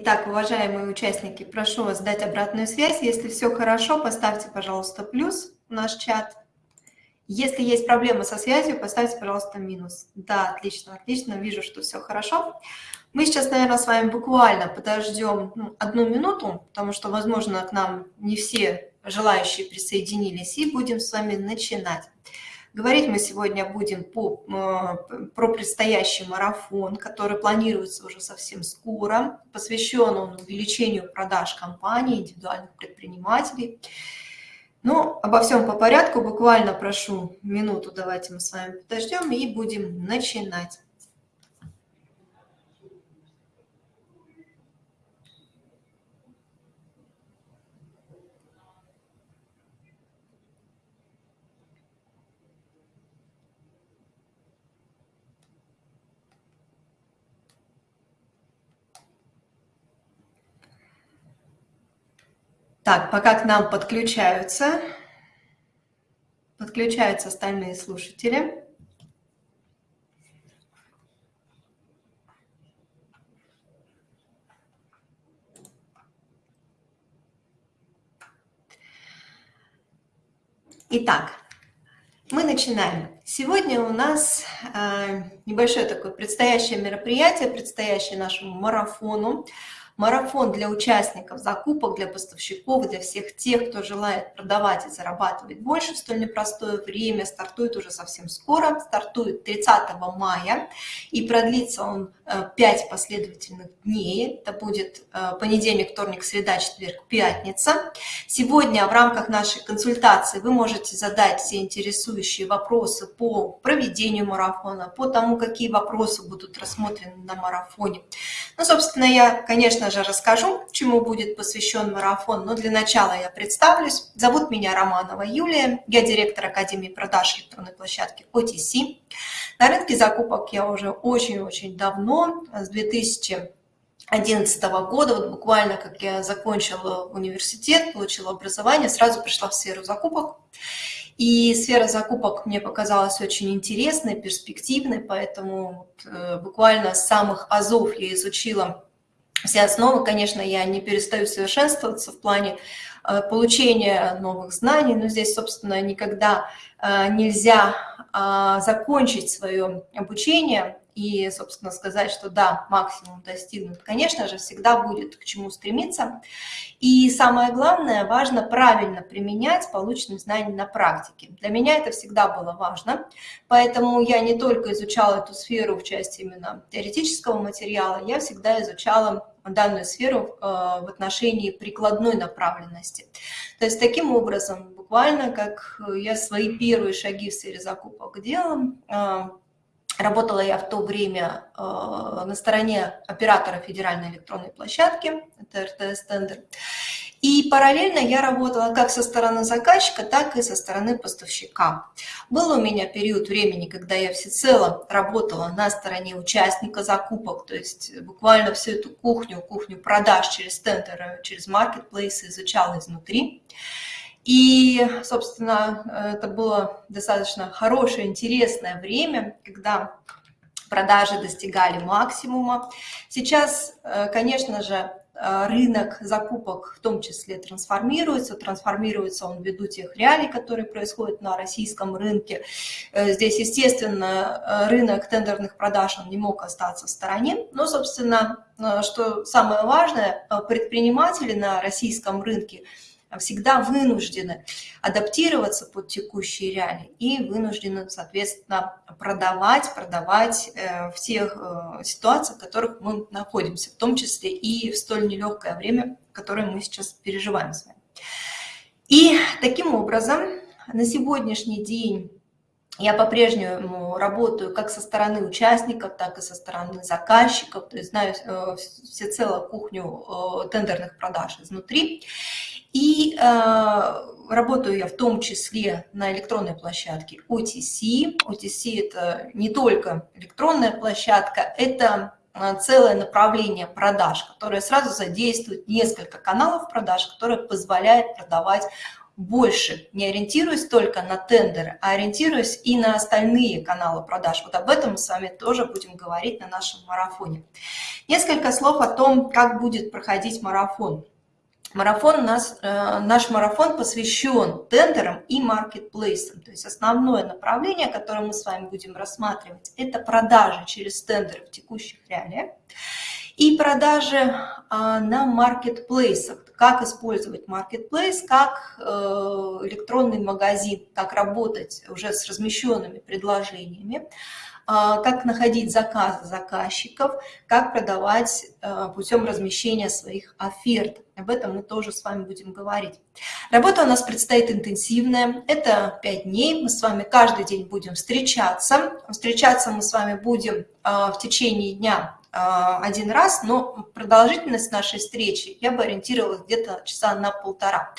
Итак, уважаемые участники, прошу вас дать обратную связь. Если все хорошо, поставьте, пожалуйста, плюс в наш чат. Если есть проблемы со связью, поставьте, пожалуйста, минус. Да, отлично, отлично, вижу, что все хорошо. Мы сейчас, наверное, с вами буквально подождем ну, одну минуту, потому что, возможно, к нам не все желающие присоединились, и будем с вами начинать. Говорить мы сегодня будем по, э, про предстоящий марафон, который планируется уже совсем скоро. Посвящен он увеличению продаж компаний, индивидуальных предпринимателей. Ну, обо всем по порядку, буквально прошу минуту, давайте мы с вами подождем и будем начинать. Так, пока к нам подключаются, подключаются остальные слушатели. Итак, мы начинаем. Сегодня у нас э, небольшое такое предстоящее мероприятие, предстоящее нашему марафону марафон для участников закупок, для поставщиков, для всех тех, кто желает продавать и зарабатывать больше в столь непростое время. Стартует уже совсем скоро, стартует 30 мая и продлится он 5 э, последовательных дней. Это будет э, понедельник, вторник, среда, четверг, пятница. Сегодня в рамках нашей консультации вы можете задать все интересующие вопросы по проведению марафона, по тому, какие вопросы будут рассмотрены на марафоне. Ну, собственно, я, конечно, конечно же, расскажу, чему будет посвящен марафон, но для начала я представлюсь. Зовут меня Романова Юлия, я директор Академии продаж электронной площадки OTC. На рынке закупок я уже очень-очень давно, с 2011 года, вот буквально как я закончила университет, получила образование, сразу пришла в сферу закупок. И сфера закупок мне показалась очень интересной, перспективной, поэтому э, буквально с самых азов я изучила все основы, конечно, я не перестаю совершенствоваться в плане э, получения новых знаний, но здесь, собственно, никогда э, нельзя закончить свое обучение и, собственно, сказать, что да, максимум достигнут. Конечно же, всегда будет к чему стремиться. И самое главное, важно правильно применять полученные знания на практике. Для меня это всегда было важно, поэтому я не только изучала эту сферу в части именно теоретического материала, я всегда изучала данную сферу э, в отношении прикладной направленности. То есть таким образом, буквально как я свои первые шаги в сфере закупок делала, э, Работала я в то время э, на стороне оператора федеральной электронной площадки, это РТС-тендер. И параллельно я работала как со стороны заказчика, так и со стороны поставщика. Был у меня период времени, когда я всецело работала на стороне участника закупок, то есть буквально всю эту кухню, кухню продаж через тендеры, через маркетплейсы изучала изнутри. И, собственно, это было достаточно хорошее, интересное время, когда продажи достигали максимума. Сейчас, э, конечно же, э, рынок закупок в том числе трансформируется. Трансформируется он ввиду тех реалий, которые происходят на российском рынке. Э, здесь, естественно, рынок тендерных продаж он не мог остаться в стороне. Но, собственно, что самое важное, предприниматели на российском рынке – всегда вынуждены адаптироваться под текущие реалии и вынуждены, соответственно, продавать, продавать э, в тех э, ситуациях, в которых мы находимся, в том числе и в столь нелегкое время, которое мы сейчас переживаем с вами. И таким образом на сегодняшний день я по-прежнему работаю как со стороны участников, так и со стороны заказчиков, то есть знаю э, всецело кухню тендерных продаж изнутри. И э, работаю я в том числе на электронной площадке OTC. OTC – это не только электронная площадка, это э, целое направление продаж, которое сразу задействует несколько каналов продаж, которые позволяет продавать больше, не ориентируясь только на тендеры, а ориентируясь и на остальные каналы продаж. Вот об этом мы с вами тоже будем говорить на нашем марафоне. Несколько слов о том, как будет проходить марафон. Марафон нас, э, наш марафон посвящен тендерам и маркетплейсам. То есть основное направление, которое мы с вами будем рассматривать, это продажи через тендеры в текущих реалиях и продажи а, на маркетплейсах. Как использовать маркетплейс, как э, электронный магазин, как работать уже с размещенными предложениями, как находить заказы заказчиков, как продавать э, путем размещения своих оферт. Об этом мы тоже с вами будем говорить. Работа у нас предстоит интенсивная. Это 5 дней. Мы с вами каждый день будем встречаться. Встречаться мы с вами будем э, в течение дня один раз, но продолжительность нашей встречи я бы ориентировалась где-то часа на полтора.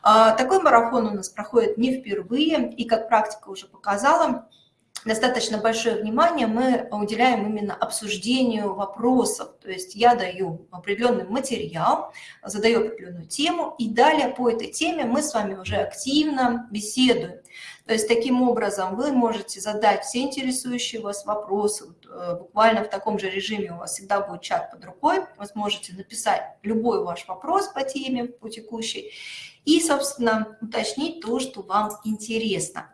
Такой марафон у нас проходит не впервые, и как практика уже показала, достаточно большое внимание мы уделяем именно обсуждению вопросов. То есть я даю определенный материал, задаю определенную тему, и далее по этой теме мы с вами уже активно беседуем. То есть таким образом вы можете задать все интересующие вас вопросы. Э, буквально в таком же режиме у вас всегда будет чат под рукой. Вы сможете написать любой ваш вопрос по теме, по текущей, и, собственно, уточнить то, что вам интересно.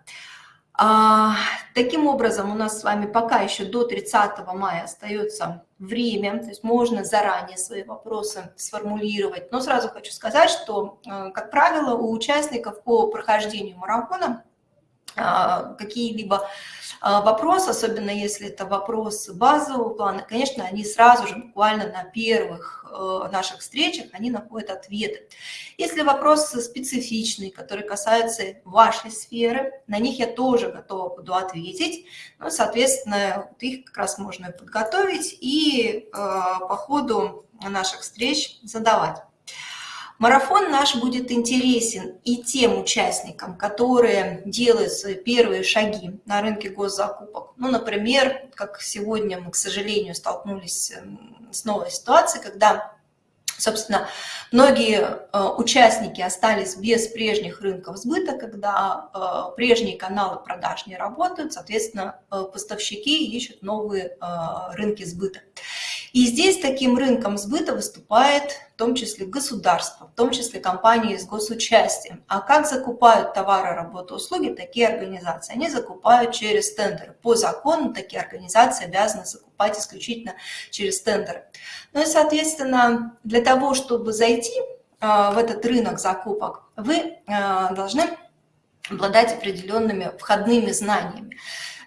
А, таким образом, у нас с вами пока еще до 30 мая остается время, то есть можно заранее свои вопросы сформулировать. Но сразу хочу сказать, что, э, как правило, у участников по прохождению марафона какие-либо а, вопросы, особенно если это вопросы базового плана, конечно, они сразу же, буквально на первых э, наших встречах, они находят ответы. Если вопросы специфичные, которые касаются вашей сферы, на них я тоже готова буду ответить. Ну, соответственно, их как раз можно подготовить и э, по ходу наших встреч задавать. Марафон наш будет интересен и тем участникам, которые делают свои первые шаги на рынке госзакупок. Ну, например, как сегодня мы, к сожалению, столкнулись эм, с новой ситуацией, когда Собственно, многие э, участники остались без прежних рынков сбыта, когда э, прежние каналы продаж не работают, соответственно, э, поставщики ищут новые рынки сбыта. И здесь таким рынком сбыта выступает в том числе государство, в том числе компании с госучастием. А как закупают товары, работы, услуги такие организации? Они закупают через тендеры. По закону такие организации обязаны закупать исключительно через тендеры. Ну и, соответственно, для того, чтобы зайти а, в этот рынок закупок, вы а, должны обладать определенными входными знаниями.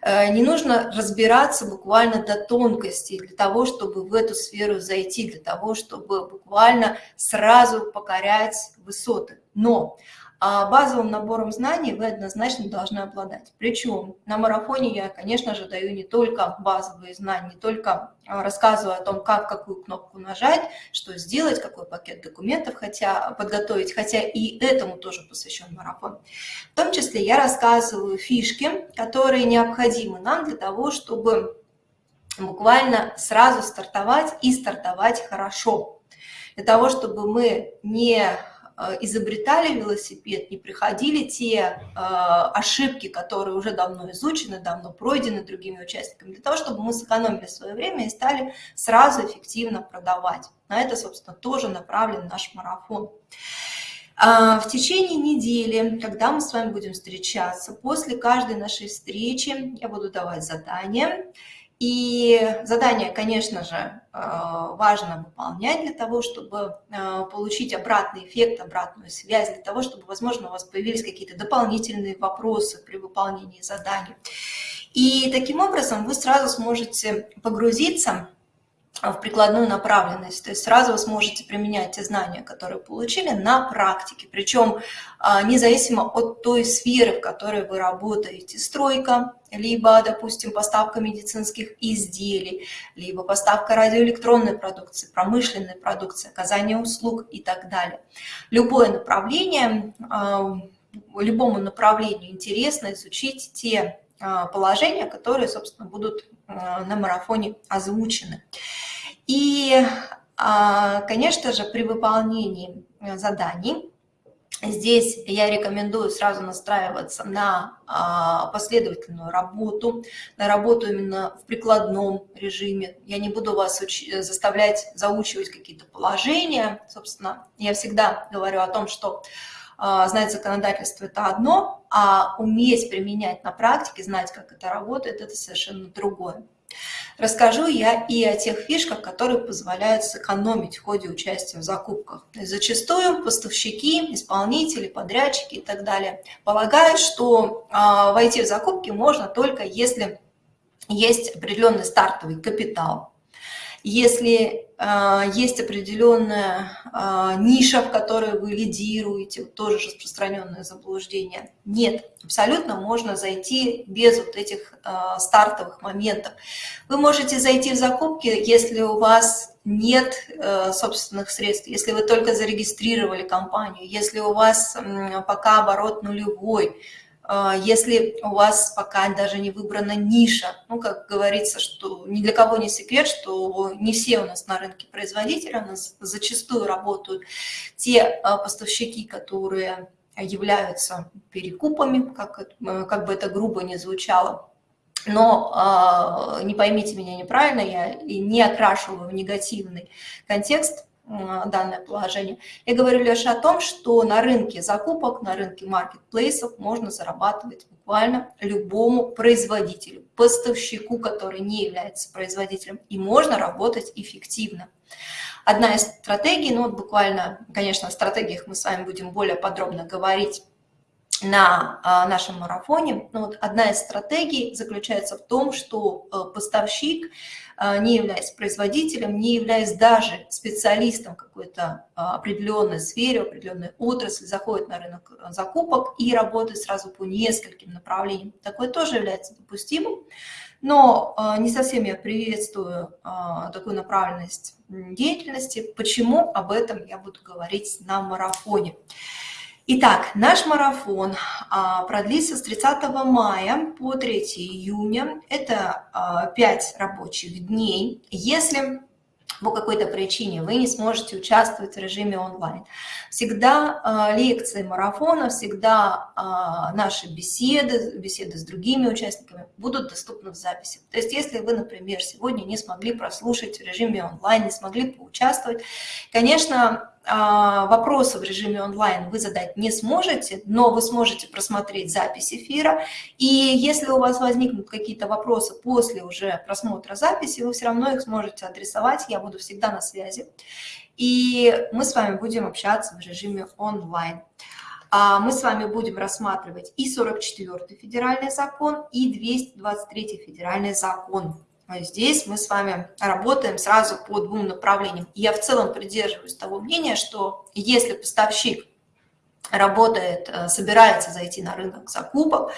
Э, не нужно разбираться буквально до тонкостей для того, чтобы в эту сферу зайти, для того, чтобы буквально сразу покорять высоты. Но базовым набором знаний вы однозначно должны обладать. Причем на марафоне я, конечно же, даю не только базовые знания, не только а, рассказываю о том, как какую кнопку нажать, что сделать, какой пакет документов хотя, подготовить, хотя и этому тоже посвящен марафон. В том числе я рассказываю фишки, которые необходимы нам для того, чтобы буквально сразу стартовать и стартовать хорошо. Для того, чтобы мы не изобретали велосипед, не приходили те э, ошибки, которые уже давно изучены, давно пройдены другими участниками, для того, чтобы мы сэкономили свое время и стали сразу эффективно продавать. На это, собственно, тоже направлен наш марафон. А, в течение недели, когда мы с вами будем встречаться, после каждой нашей встречи я буду давать задания, и задание, конечно же, э, важно выполнять для того, чтобы э, получить обратный эффект, обратную связь, для того, чтобы, возможно, у вас появились какие-то дополнительные вопросы при выполнении задания. И таким образом вы сразу сможете погрузиться в прикладную направленность. То есть сразу вы сможете применять те знания, которые получили, на практике. Причем а, независимо от той сферы, в которой вы работаете. Стройка, либо, допустим, поставка медицинских изделий, либо поставка радиоэлектронной продукции, промышленной продукции, оказание услуг и так далее. Любое направление, а, любому направлению интересно изучить те а, положения, которые, собственно, будут на марафоне озвучены. И, а, конечно же, при выполнении э, заданий Здесь я рекомендую сразу настраиваться на а, последовательную работу, на работу именно в прикладном режиме. Я не буду вас заставлять заучивать какие-то положения. Собственно, я всегда говорю о том, что знать законодательство – это одно, а уметь применять на практике, знать, как это работает – это совершенно другое. Расскажу я и о тех фишках, которые позволяют сэкономить в ходе участия в закупках. Зачастую поставщики, исполнители, подрядчики и так далее полагают, что а, войти в закупки можно только если есть определенный стартовый капитал, если э, есть определенная э, ниша, в которой вы лидируете, тоже распространенное заблуждение. Нет, абсолютно можно зайти без вот этих э, стартовых моментов. Вы можете зайти в закупки, если у вас нет э, собственных средств, если вы только зарегистрировали компанию, если у вас э, пока оборот нулевой, если у вас пока даже не выбрана ниша, ну, как говорится, что ни для кого не секрет, что не все у нас на рынке производители, у нас зачастую работают те а, поставщики, которые являются перекупами, как, э, как бы это грубо не звучало. Но э, не поймите меня неправильно, я не окрашиваю в негативный контекст данное положение. Я говорю лишь о том, что на рынке закупок, на рынке маркетплейсов можно зарабатывать буквально любому производителю, поставщику, который не является производителем, и можно работать эффективно. Одна из стратегий, ну вот буквально, конечно, о стратегиях мы с вами будем более подробно говорить на а, нашем марафоне. Но вот одна из стратегий заключается в том, что э, поставщик, не являясь производителем, не являясь даже специалистом какой-то а, определенной сфере, определенной отрасли, заходит на рынок э, закупок и работает сразу по нескольким направлениям. Такое тоже является допустимым, но не совсем я приветствую такую направленность деятельности. Почему? Об этом я буду говорить на марафоне. Итак, наш марафон а, продлится с 30 мая по 3 июня. Это 5 а, рабочих дней. Если по какой-то причине вы не сможете участвовать в режиме онлайн. Всегда э, лекции марафона, всегда наши беседы, беседы с другими участниками будут доступны в записи. То есть если вы, например, сегодня не смогли прослушать в режиме онлайн, не смогли поучаствовать, конечно, а, вопросы в режиме онлайн вы задать не сможете, но вы сможете просмотреть запись эфира. И если у вас возникнут какие-то вопросы после уже просмотра записи, вы все равно их сможете адресовать, я буду всегда на связи. И мы с вами будем общаться в режиме онлайн. А, мы с вами будем рассматривать и 44 федеральный закон, и 223 федеральный закон. Здесь мы с вами работаем сразу по двум направлениям. Я в целом придерживаюсь того мнения, что если поставщик работает, э, собирается зайти на рынок закупок.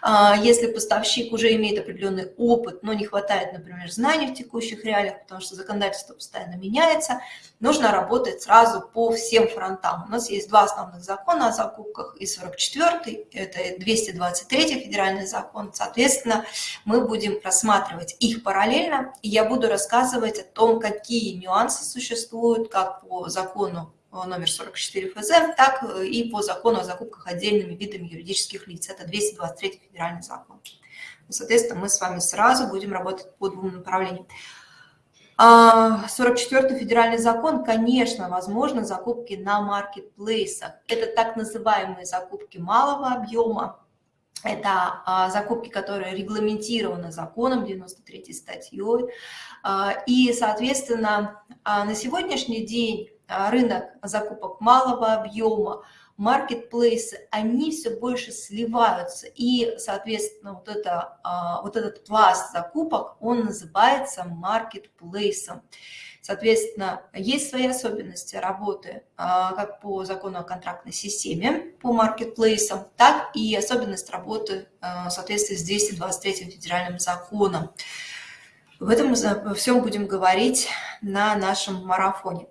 А, если поставщик уже имеет определенный опыт, но не хватает, например, знаний в текущих реалиях, потому что законодательство постоянно меняется, нужно работать сразу по всем фронтам. У нас есть два основных закона о закупках, и 44 это 223 федеральный закон. Соответственно, мы будем рассматривать их параллельно, и я буду рассказывать о том, какие нюансы существуют как по закону номер 44 ФЗ, так э, и по закону о закупках отдельными видами юридических лиц. Это 223 федеральный закон. Соответственно, мы с вами сразу будем работать по двум направлениям. 44 а, федеральный закон, конечно, возможно, закупки на маркетплейсах. Это так называемые закупки малого объема. Это а, закупки, которые регламентированы законом 93 статьей. А, и, соответственно, на сегодняшний день рынок закупок малого объема, маркетплейсы, они все больше сливаются. И, соответственно, вот, это, а, вот этот пласт закупок, он называется маркетплейсом. Соответственно, есть свои особенности работы а, как по закону о контрактной системе, по маркетплейсам, так и особенность работы в соответствии с 223 федеральным законом. В этом всем будем говорить на нашем марафоне.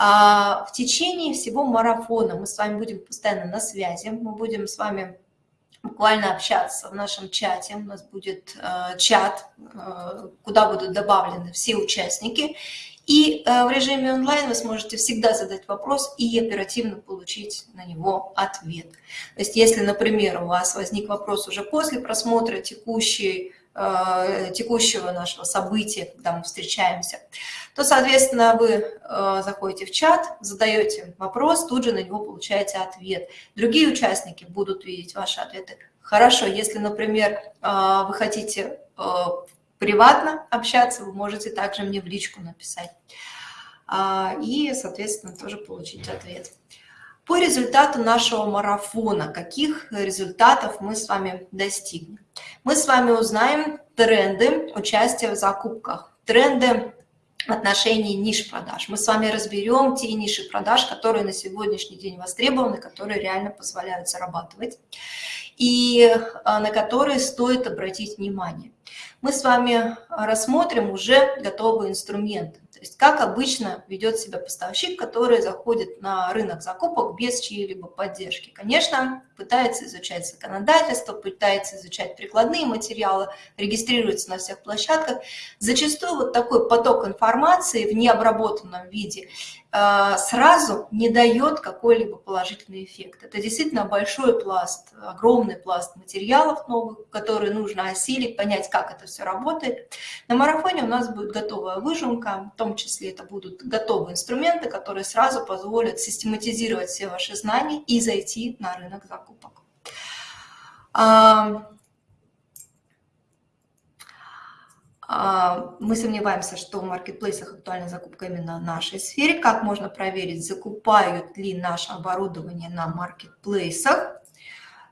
А в течение всего марафона мы с вами будем постоянно на связи, мы будем с вами буквально общаться в нашем чате. У нас будет э, чат, э, куда будут добавлены все участники. И э, в режиме онлайн вы сможете всегда задать вопрос и оперативно получить на него ответ. То есть если, например, у вас возник вопрос уже после просмотра текущей Э, текущего нашего события, когда мы встречаемся, то, соответственно, вы э, заходите в чат, задаете вопрос, тут же на него получаете ответ. Другие участники будут видеть ваши ответы. Хорошо, если, например, э, вы хотите приватно общаться, вы можете также мне в личку написать. И, соответственно, тоже получить ответ. По результату нашего марафона, каких результатов мы с вами достигнем? Мы с вами узнаем тренды участия в закупках, тренды отношении ниш продаж. Мы с вами разберем те ниши продаж, которые на сегодняшний день востребованы, которые реально позволяют зарабатывать и а, на которые стоит обратить внимание. Мы с вами рассмотрим уже готовые инструменты. То есть как обычно ведет себя поставщик, который заходит на рынок закупок без чьей-либо поддержки. Конечно, пытается изучать законодательство, пытается изучать прикладные материалы, регистрируется на всех площадках. Зачастую вот такой поток информации в необработанном виде сразу не дает какой-либо положительный эффект. Это действительно большой пласт, огромный пласт материалов новых, которые нужно осилить, понять, как это все работает. На марафоне у нас будет готовая выжимка, в том числе это будут готовые инструменты, которые сразу позволят систематизировать все ваши знания и зайти на рынок закупок Мы сомневаемся, что в маркетплейсах актуальна закупка именно в нашей сфере. Как можно проверить, закупают ли наше оборудование на маркетплейсах?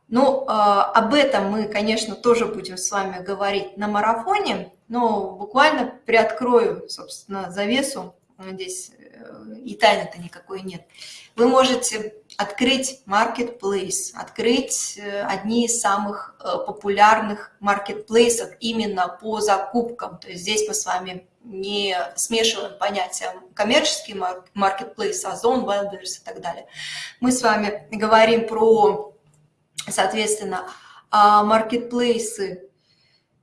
Ну, об этом мы, конечно, тоже будем с вами говорить на марафоне, но буквально приоткрою, собственно, завесу. Здесь э, и тайны-то никакой нет. Вы можете открыть marketplace, открыть э, одни из самых э, популярных маркетплейсов именно по закупкам. То есть здесь мы с вами не смешиваем понятия коммерческий маркетплейс, Озон, Wildberries и так далее. Мы с вами говорим про, соответственно, а, маркетплейсы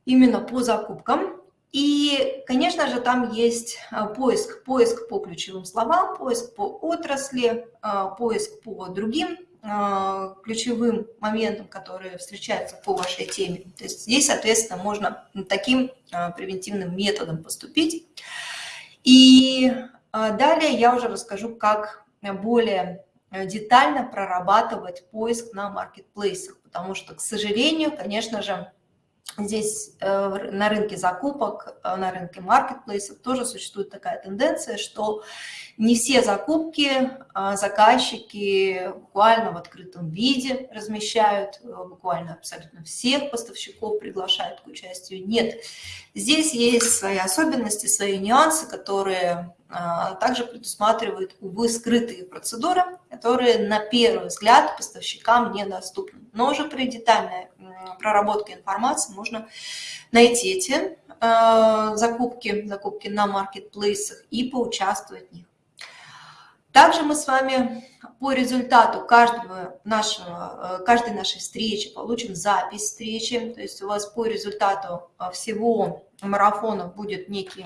именно по закупкам. И, конечно же, там есть а, поиск, поиск по ключевым словам, поиск по отрасли, а, поиск по другим а, ключевым моментам, которые встречаются по вашей теме. То есть здесь, соответственно, можно таким превентивным методом поступить. И далее я уже расскажу, как более детально прорабатывать поиск на маркетплейсах, потому что, к сожалению, конечно же, Здесь э, на рынке закупок, э, на рынке маркетплейсов тоже существует такая тенденция, что не все закупки а заказчики буквально в открытом виде размещают, э, буквально абсолютно всех поставщиков приглашают к участию. Нет, здесь есть свои особенности, свои нюансы, которые также предусматривают, увы, скрытые процедуры, которые на первый взгляд поставщикам недоступны. Но уже при детальной проработке информации можно найти эти э, закупки, закупки на маркетплейсах и поучаствовать в них. Также мы с вами по результату каждого нашего, э, каждой нашей встречи получим запись встречи. То есть у вас по результату э, всего марафона будет некий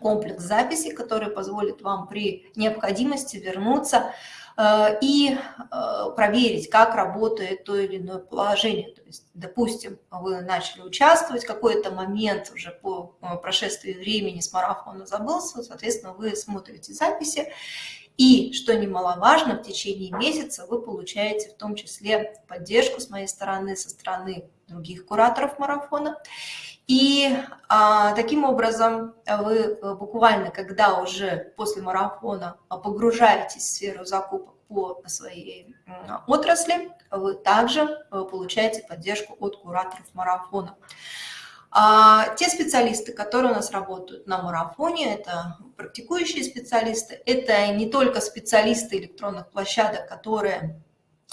комплекс записей, который позволит вам при необходимости вернуться Э, и э, проверить, как работает то или иное положение. То есть, допустим, вы начали участвовать, какой-то момент уже по э, прошествии времени с марафона забылся, соответственно, вы смотрите записи, и, что немаловажно, в течение месяца вы получаете в том числе поддержку с моей стороны, со стороны других кураторов марафона. И а, таким образом вы буквально, когда уже после марафона погружаетесь в сферу закупок по своей отрасли, вы также э, получаете поддержку от кураторов марафона. А те специалисты, которые у нас работают на марафоне, это практикующие специалисты, это не только специалисты электронных площадок, которые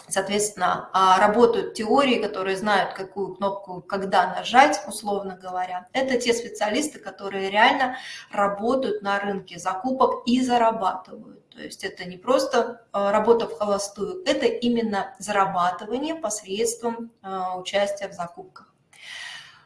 соответственно, а, работают теории, которые знают, какую кнопку когда нажать, условно говоря. Это те специалисты, которые реально работают на рынке закупок и зарабатывают. То есть это не просто а, работа в холостую, это именно зарабатывание посредством а, участия в закупках.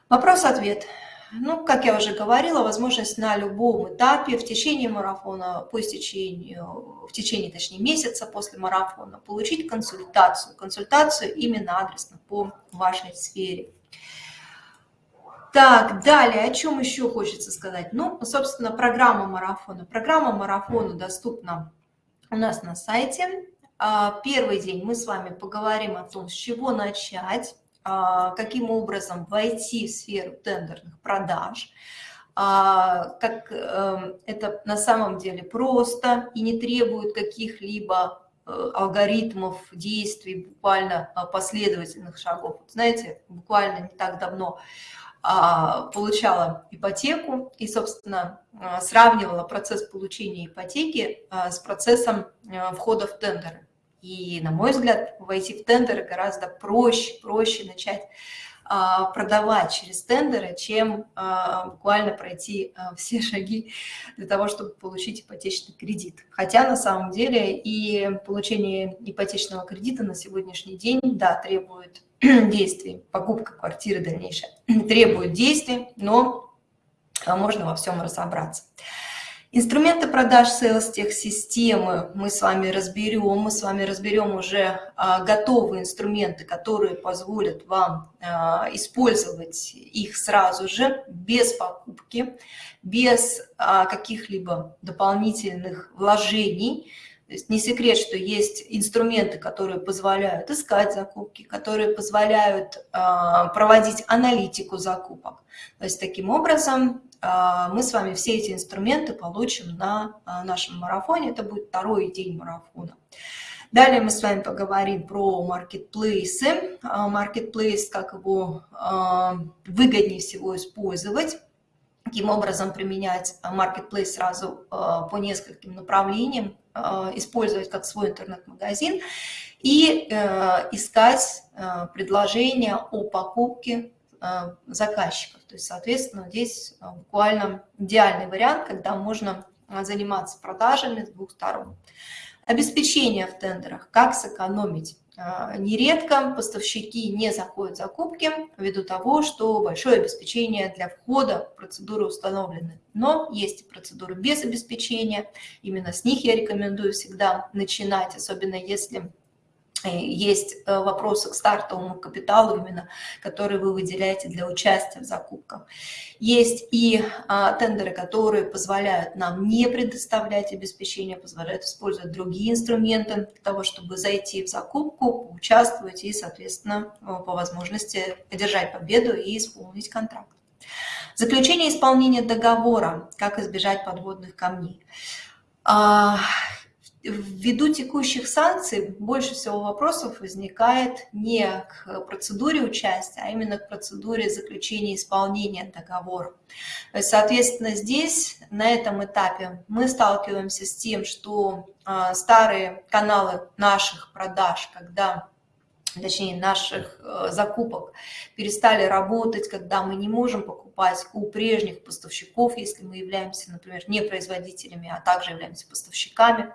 Вопрос-ответ. Ну, как я уже говорила, возможность на любом этапе в течение марафона, по истечению, в течение, точнее, месяца после марафона получить консультацию. Консультацию именно адресно по вашей сфере. Так, далее, о чем еще хочется сказать? Ну, собственно, программа марафона. Программа марафона доступна у нас на сайте. А, первый день мы с вами поговорим о том, с чего начать, каким образом войти в сферу тендерных продаж, а, как эм, это на самом деле просто и не требует каких-либо э, алгоритмов, действий, буквально последовательных шагов. Знаете, буквально не так давно а, получала ипотеку и, собственно, а, сравнивала процесс получения ипотеки а, с процессом входа в тендеры. И, на мой взгляд, войти в тендеры гораздо проще, проще начать продавать через тендеры, чем буквально пройти все шаги для того, чтобы получить ипотечный кредит. Хотя на самом деле и получение ипотечного кредита на сегодняшний день, да, требует действий. Покупка квартиры дальнейшая требует действий, но а, можно во всем разобраться. Инструменты продаж Sales системы мы с вами разберем. Мы с вами разберем уже а, готовые инструменты, которые позволят вам а, использовать их сразу же, без покупки, без а, каких-либо дополнительных вложений. То есть не секрет, что есть инструменты, которые позволяют искать закупки, которые позволяют э, проводить аналитику закупок. То есть таким образом мы с вами все эти инструменты получим на э, нашем марафоне. Это будет второй день марафона. Далее мы с вами поговорим про маркетплейсы. Маркетплейс, как его выгоднее всего использовать каким образом применять маркетплейс сразу по нескольким направлениям, использовать как свой интернет-магазин и э, искать э, предложения о покупке заказчиков. То есть, соответственно, здесь буквально идеальный вариант, когда можно заниматься продажами с двух сторон. Обеспечение в тендерах, как сэкономить нередко поставщики не заходят в закупки ввиду того, что большое обеспечение для входа в процедуры установлены. Но есть и процедуры без обеспечения, именно с них я рекомендую всегда начинать, особенно если есть э, вопросы к стартовому капиталу именно, который вы выделяете для участия в закупках. Есть и а, тендеры, которые позволяют нам не предоставлять обеспечение, позволяют использовать другие инструменты для того, чтобы зайти в закупку, участвовать и, соответственно, э, по возможности одержать победу и исполнить контракт. Заключение исполнения договора, как избежать подводных камней. Ввиду текущих санкций больше всего вопросов возникает не к процедуре участия, а именно к процедуре заключения исполнения договора. Соответственно, здесь, на этом этапе, мы сталкиваемся с тем, что а, старые каналы наших продаж, когда точнее наших э, закупок перестали работать, когда мы не можем покупать у прежних поставщиков, если мы являемся, например, не производителями, а также являемся поставщиками.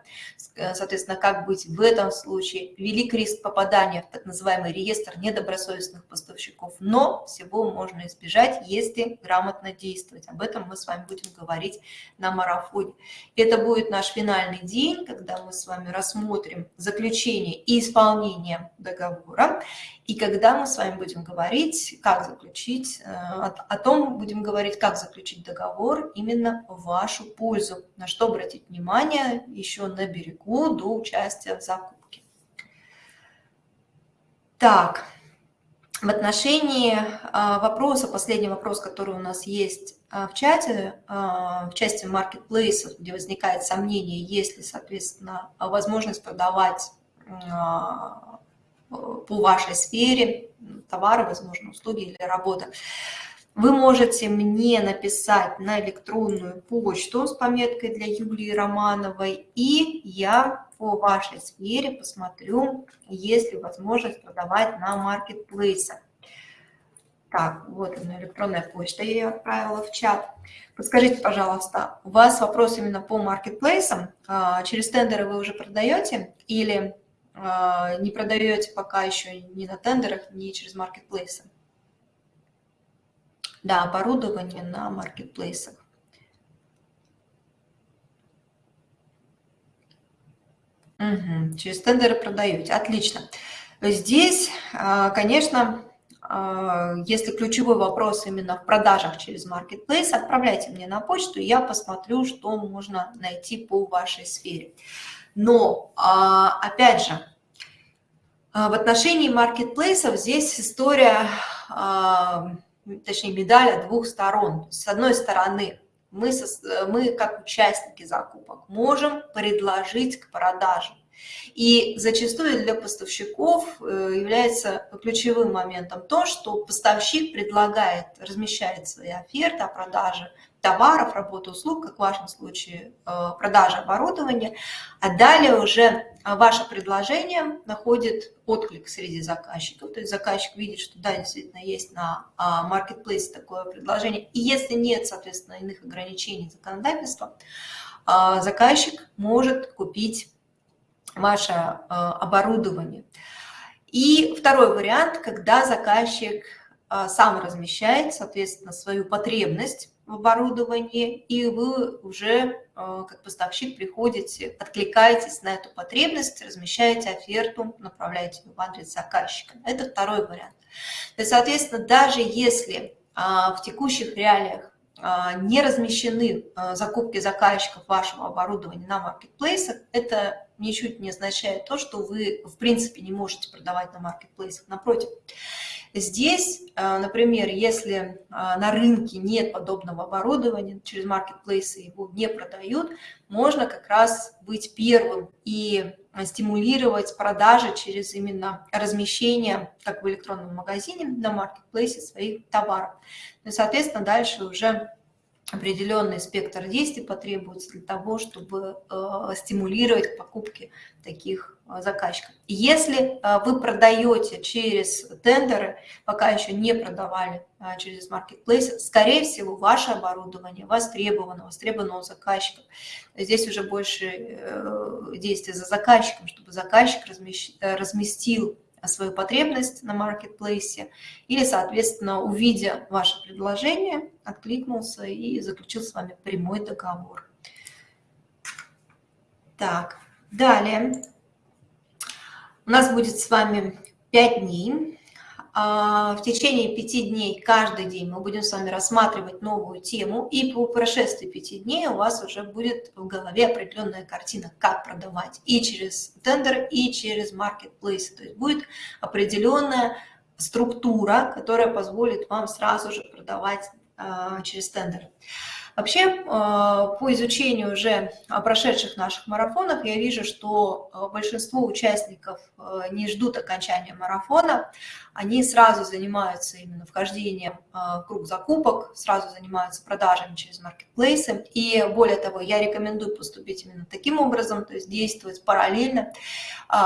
Э, соответственно, как быть в этом случае? Велик риск попадания в так называемый реестр недобросовестных поставщиков, но всего можно избежать, если грамотно действовать. Об этом мы с вами будем говорить на марафоне. Это будет наш финальный день, когда мы с вами рассмотрим заключение и исполнение договора договора. И когда мы с вами будем говорить, как заключить, э, о том будем говорить, как заключить договор именно в вашу пользу, на что обратить внимание еще на берегу до участия в закупке. Так, в отношении э, вопроса, последний вопрос, который у нас есть э, в чате, в части маркетплейсов, где возникает сомнение, есть ли, соответственно, возможность продавать по вашей сфере, товары, возможно, услуги или работа. Вы можете мне написать на электронную почту с пометкой для Юлии Романовой, и я по вашей сфере посмотрю, есть ли возможность продавать на маркетплейсах. Так, вот она, электронная почта, я ее отправила в чат. Подскажите, пожалуйста, у вас вопрос именно по маркетплейсам? А, через тендеры вы уже продаете или не продаете пока еще ни на тендерах, ни через маркетплейсы. Да, оборудование на маркетплейсах. Угу, через тендеры продаете. Отлично. Здесь, а, конечно, а, если ключевой вопрос именно в продажах через Marketplace, отправляйте мне на почту, я посмотрю, что можно найти по вашей сфере. Но, а, опять же, в отношении маркетплейсов здесь история, точнее, медаль двух сторон. С одной стороны, мы, мы как участники закупок можем предложить к продаже. И зачастую для поставщиков э, является ключевым моментом то, что поставщик предлагает, размещает свои оферты о продаже товаров, работы, услуг, как в вашем случае э, продажа оборудования, а далее уже ваше предложение находит отклик среди заказчиков, то есть заказчик видит, что да, действительно есть на маркетплейсе такое предложение, и если нет, соответственно, иных ограничений законодательства, а, заказчик может купить ваше оборудование. И второй вариант, когда заказчик сам размещает, соответственно, свою потребность в оборудовании, и вы уже э, как поставщик приходите, откликаетесь на эту потребность, размещаете оферту, направляете в адрес заказчика. Это второй вариант. То есть, соответственно, даже если а, в текущих реалиях не размещены а, закупки заказчиков вашего оборудования на маркетплейсах, это ничуть не означает то, что вы в принципе не можете продавать на маркетплейсах. Напротив, Здесь, э, например, если э, на рынке нет подобного оборудования, через маркетплейсы его не продают, можно как раз быть первым и стимулировать продажи через именно размещение, как в электронном магазине, на маркетплейсе своих товаров. Ну соответственно, дальше уже определенный спектр действий потребуется для того, чтобы э, стимулировать покупки таких э, заказчиков. Если э, вы продаете через тендеры, пока еще не продавали через маркетплейс, скорее всего, ваше оборудование востребовано, востребовано у заказчиков. Здесь уже больше действий за заказчиком, чтобы заказчик э, разместил свою потребность на маркетплейсе или, соответственно, увидя ваше предложение, откликнулся и заключил с вами прямой договор. Так, далее у нас будет с вами 5 дней в течение пяти дней, каждый день мы будем с вами рассматривать новую тему, и по прошествии пяти дней у вас уже будет в голове определенная картина, как продавать и через тендер, и через маркетплейс. То есть будет определенная структура, которая позволит вам сразу же продавать а, через тендер. Вообще, а, по изучению уже прошедших наших марафонов, я вижу, что а, большинство участников а, не ждут окончания марафона, они сразу занимаются именно вхождением в круг закупок, сразу занимаются продажами через маркетплейсы. И более того, я рекомендую поступить именно таким образом, то есть действовать параллельно,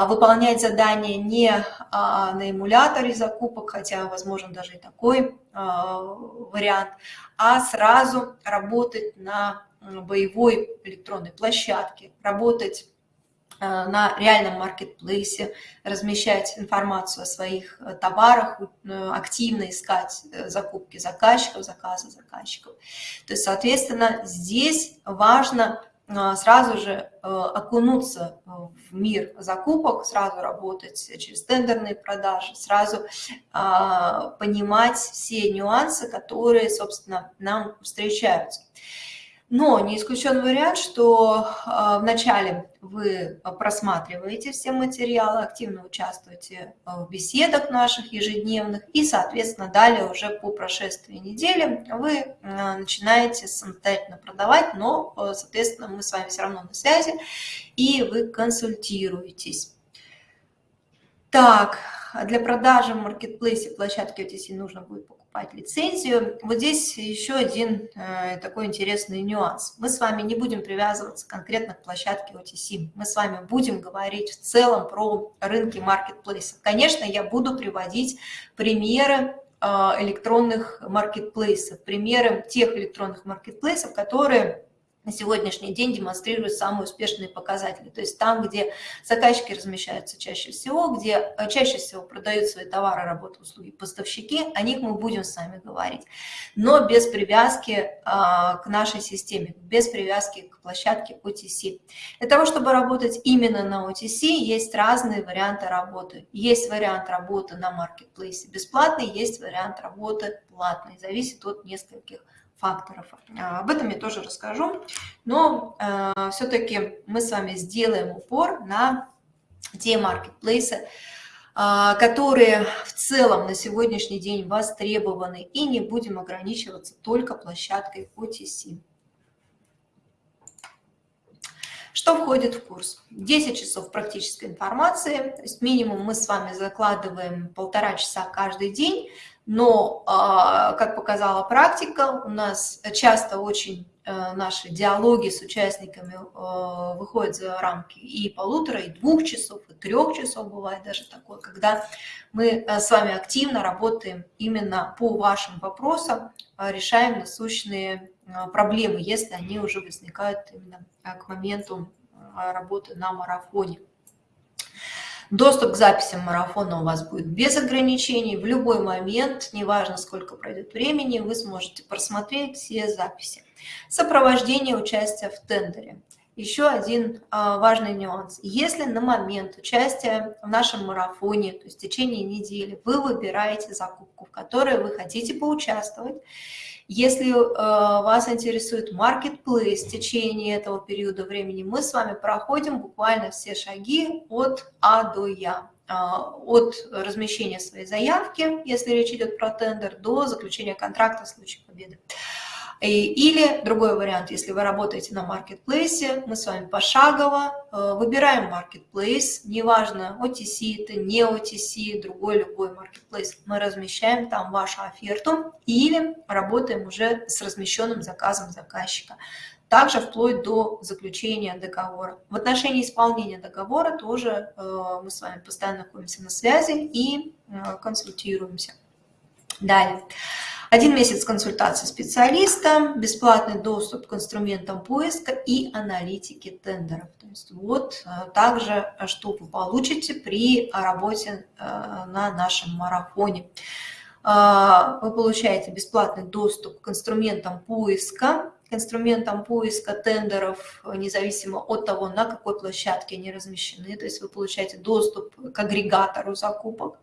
выполнять задания не на эмуляторе закупок, хотя возможен даже и такой вариант, а сразу работать на боевой электронной площадке, работать э, на реальном маркетплейсе, размещать информацию о своих э, товарах, э, активно искать закупки заказчиков, заказы заказчиков. То есть, соответственно, здесь важно сразу же окунуться в мир закупок, сразу работать через тендерные продажи, сразу понимать все нюансы, которые, собственно, нам встречаются. Но не исключен вариант, что а, вначале вы просматриваете все материалы, активно участвуете а, в беседах наших ежедневных, и, соответственно, далее уже по прошествии недели вы а, начинаете самостоятельно продавать, но, соответственно, мы с вами все равно на связи, и вы консультируетесь. Так, для продажи в маркетплейсе площадки OTC нужно будет покупать лицензию. Вот здесь еще один э, такой интересный нюанс. Мы с вами не будем привязываться конкретно к площадке OTC. Мы с вами будем говорить в целом про рынки маркетплейсов. Конечно, я буду приводить примеры э, электронных маркетплейсов, примеры тех электронных маркетплейсов, которые на сегодняшний день демонстрируют самые успешные показатели. То есть там, где заказчики размещаются чаще всего, где э, чаще всего продают свои товары, работы, услуги поставщики, о них мы будем с вами говорить. Но без привязки а, к нашей системе, без привязки к площадке OTC. Для того, чтобы работать именно на OTC, есть разные варианты работы. Есть вариант работы на маркетплейсе бесплатный, есть вариант работы платный. Зависит от нескольких факторов. А, об этом я тоже расскажу, но э, все-таки мы с вами сделаем упор на те маркетплейсы, э, которые в целом на сегодняшний день востребованы, и не будем ограничиваться только площадкой OTC. Что входит в курс? 10 часов практической информации, то есть минимум мы с вами закладываем полтора часа каждый день, но, а, как показала практика, у нас часто очень э, наши диалоги с участниками э, выходят за рамки и полутора, и двух часов, и трех часов бывает даже такое, когда мы э, с вами активно работаем именно по вашим вопросам, решаем насущные проблемы, если они уже возникают именно к моменту работы на марафоне. Доступ к записям марафона у вас будет без ограничений. В любой момент, неважно сколько пройдет времени, вы сможете просмотреть все записи. Сопровождение участия в тендере. Еще один а, важный нюанс. Если на момент участия в нашем марафоне, то есть в течение недели, вы выбираете закупку, в которой вы хотите поучаствовать, если э, вас интересует marketplace в течение этого периода времени, мы с вами проходим буквально все шаги от А до Я а, от размещения своей заявки, если речь идет про тендер, до заключения контракта в случае победы. Или другой вариант, если вы работаете на маркетплейсе, мы с вами пошагово э, выбираем маркетплейс, неважно, OTC это, не OTC, другой любой маркетплейс, мы размещаем там вашу оферту или работаем уже с размещенным заказом заказчика. Также вплоть до заключения договора. В отношении исполнения договора тоже э, мы с вами постоянно находимся на связи и э, консультируемся. Далее. Один месяц консультации специалиста, бесплатный доступ к инструментам поиска и аналитики тендеров. То есть вот э, также, э, что вы получите при работе э, на нашем марафоне. Вы получаете бесплатный доступ к инструментам поиска, к инструментам поиска тендеров, независимо от того, на какой площадке они размещены. То есть вы получаете доступ к агрегатору закупок.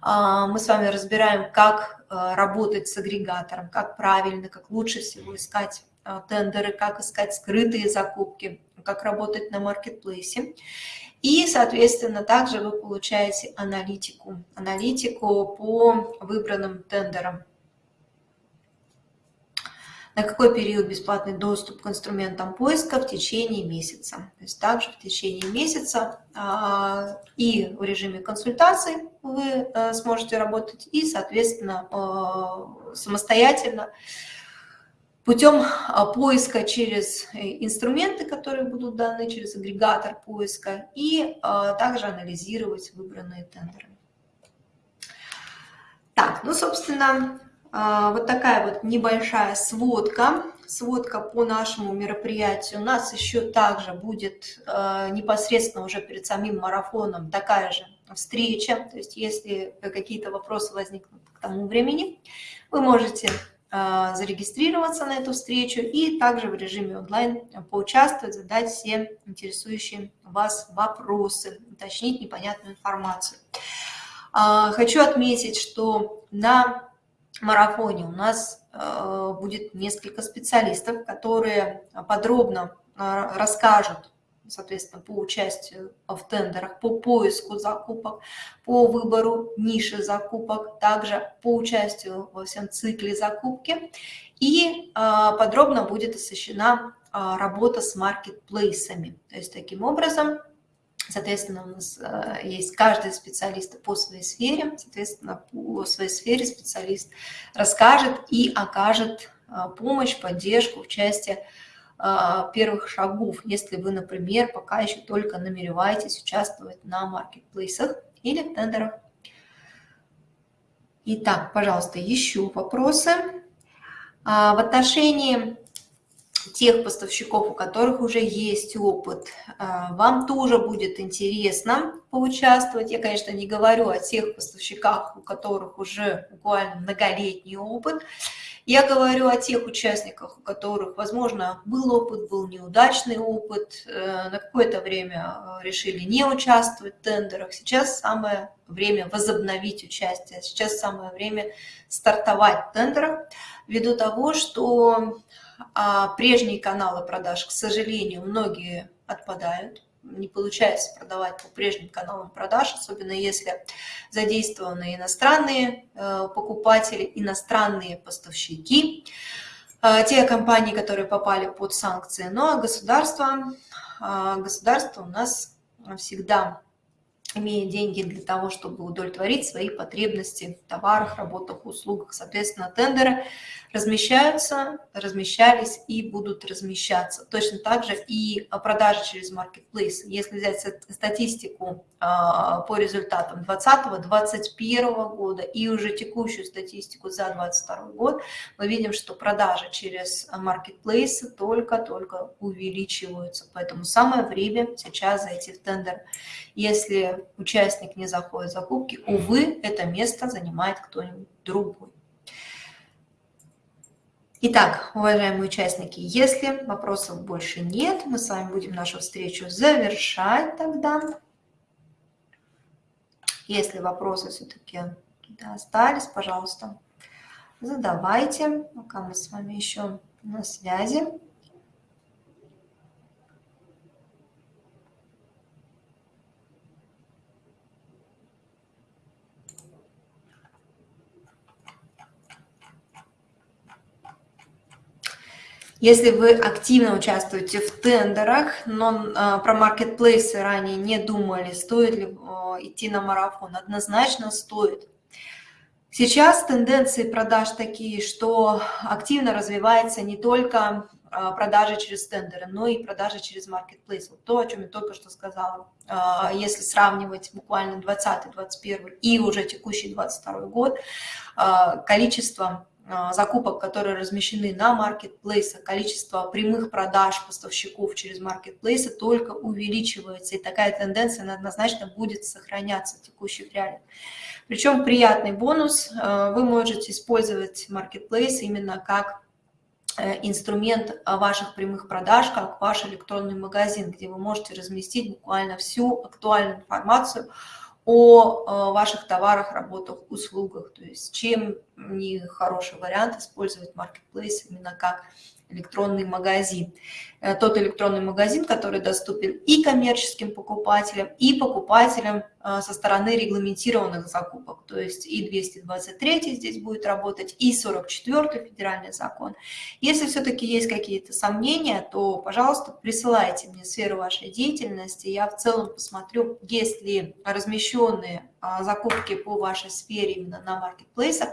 А, мы с вами разбираем, как а, работать с агрегатором, как правильно, как лучше всего искать а, тендеры, как искать скрытые закупки, как работать на маркетплейсе. И, соответственно, также вы получаете аналитику, аналитику по выбранным тендерам на какой период бесплатный доступ к инструментам поиска в течение месяца. То есть также в течение месяца а, и в режиме консультаций вы а, сможете работать, и, соответственно, а, самостоятельно путем поиска через инструменты, которые будут даны через агрегатор поиска, и также анализировать выбранные тендеры. Так, ну, собственно, а, вот такая вот небольшая сводка, сводка по нашему мероприятию. У нас еще также будет а, непосредственно уже перед самим марафоном такая же встреча. То есть если какие-то вопросы возникнут к тому времени, вы можете а, зарегистрироваться на эту встречу и также в режиме онлайн поучаствовать, задать все интересующие вас вопросы, уточнить непонятную информацию. Хочу отметить, что на марафоне у нас э, будет несколько специалистов, которые подробно э, расскажут, соответственно, по участию в тендерах, по поиску закупок, по выбору ниши закупок, также по участию во всем цикле закупки. И э, подробно будет освещена работа с маркетплейсами. То есть таким образом Соответственно, у нас э, есть каждый специалист по своей сфере, соответственно, по своей сфере специалист расскажет и окажет э, помощь, поддержку в части э, первых шагов, если вы, например, пока еще только намереваетесь участвовать на маркетплейсах или тендерах. Итак, пожалуйста, еще вопросы. А, в отношении тех поставщиков, у которых уже есть опыт, вам тоже будет интересно поучаствовать. Я, конечно, не говорю о тех поставщиках, у которых уже буквально многолетний опыт, я говорю о тех участниках, у которых, возможно, был опыт, был неудачный опыт, э, на какое-то время э, решили не участвовать в тендерах. Сейчас самое время возобновить участие, сейчас самое время стартовать в ввиду того, что а, прежние каналы продаж, к сожалению, многие отпадают не получается продавать по прежним каналам продаж, особенно если задействованы иностранные э, покупатели, иностранные поставщики, э, те компании, которые попали под санкции. Ну а государство, э, государство у нас всегда имеет деньги для того, чтобы удовлетворить свои потребности в товарах, работах, услугах. Соответственно, тендеры размещаются, размещались и будут размещаться. Точно так же и продажи через маркетплейс. Если взять статистику по результатам 2020-2021 года и уже текущую статистику за 2022 год, мы видим, что продажи через маркетплейсы только-только увеличиваются. Поэтому самое время сейчас зайти в тендер. Если участник не заходит в закупки, увы, это место занимает кто-нибудь другой. Итак, уважаемые участники, если вопросов больше нет, мы с вами будем нашу встречу завершать тогда. Если вопросы все-таки остались, пожалуйста, задавайте, пока мы с вами еще на связи. Если вы активно участвуете в тендерах, но э, про маркетплейсы ранее не думали, стоит ли э, идти на марафон, однозначно стоит. Сейчас тенденции продаж такие, что активно развивается не только э, продажи через тендеры, но и продажи через маркетплейс. Вот то, о чем я только что сказала. Если сравнивать буквально 20, 21 и уже текущий 22 год, количество закупок, которые размещены на маркетплейсах, количество прямых продаж поставщиков через маркетплейсы только увеличивается. И такая тенденция однозначно будет сохраняться в текущих реалиях. Причем приятный бонус, а, вы можете использовать маркетплейс именно как э, инструмент ваших прямых продаж, как ваш электронный магазин, где вы можете разместить буквально всю актуальную информацию о э, ваших товарах, работах, услугах. То есть чем не хороший вариант использовать маркетплейс именно как электронный магазин. Э, тот электронный магазин, который доступен и коммерческим покупателям, и покупателям со стороны регламентированных закупок. То есть и 223 здесь будет работать, и 44 федеральный закон. Если все-таки есть какие-то сомнения, то, пожалуйста, присылайте мне сферу вашей деятельности. Я в целом посмотрю, есть ли размещенные а, закупки по вашей сфере именно на маркетплейсах.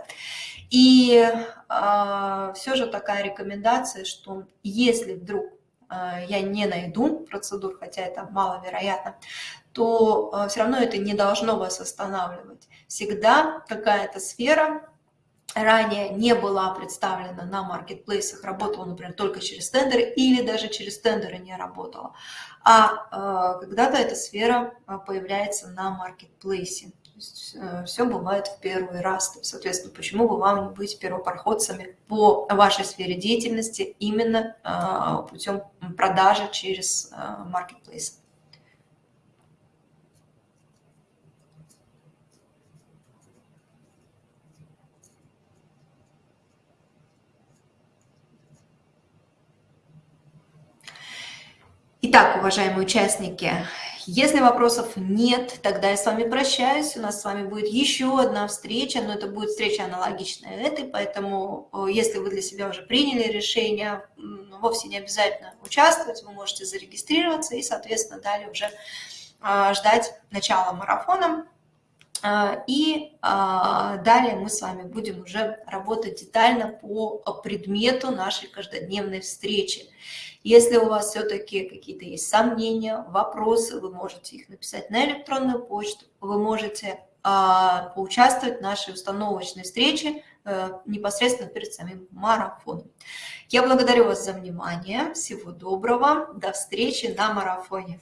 И э, все же такая рекомендация, что если вдруг э, я не найду процедур, хотя это маловероятно, то э, все равно это не должно вас останавливать. Всегда какая-то сфера ранее не была представлена на маркетплейсах, работала, например, только через тендеры или даже через тендеры не работала. А э, когда-то эта сфера появляется на маркетплейсе есть э, все бывает в первый раз. соответственно, почему бы вам не быть первопроходцами по вашей сфере деятельности именно путем продажи через маркетплейс? Итак, уважаемые участники, если вопросов нет, тогда я с вами прощаюсь. У нас с вами будет еще одна встреча, но это будет встреча аналогичная этой, поэтому э, если вы для себя уже приняли решение, вовсе не обязательно участвовать, вы можете зарегистрироваться и, соответственно, далее уже а, ждать начала марафона. А, и а, далее мы с вами будем уже работать детально по предмету нашей каждодневной встречи. Если у вас все-таки какие-то есть сомнения, вопросы, вы можете их написать на электронную почту, вы можете а, поучаствовать в нашей установочной встрече э, непосредственно перед самим марафоном. Я благодарю вас за внимание. Всего доброго. До встречи на марафоне.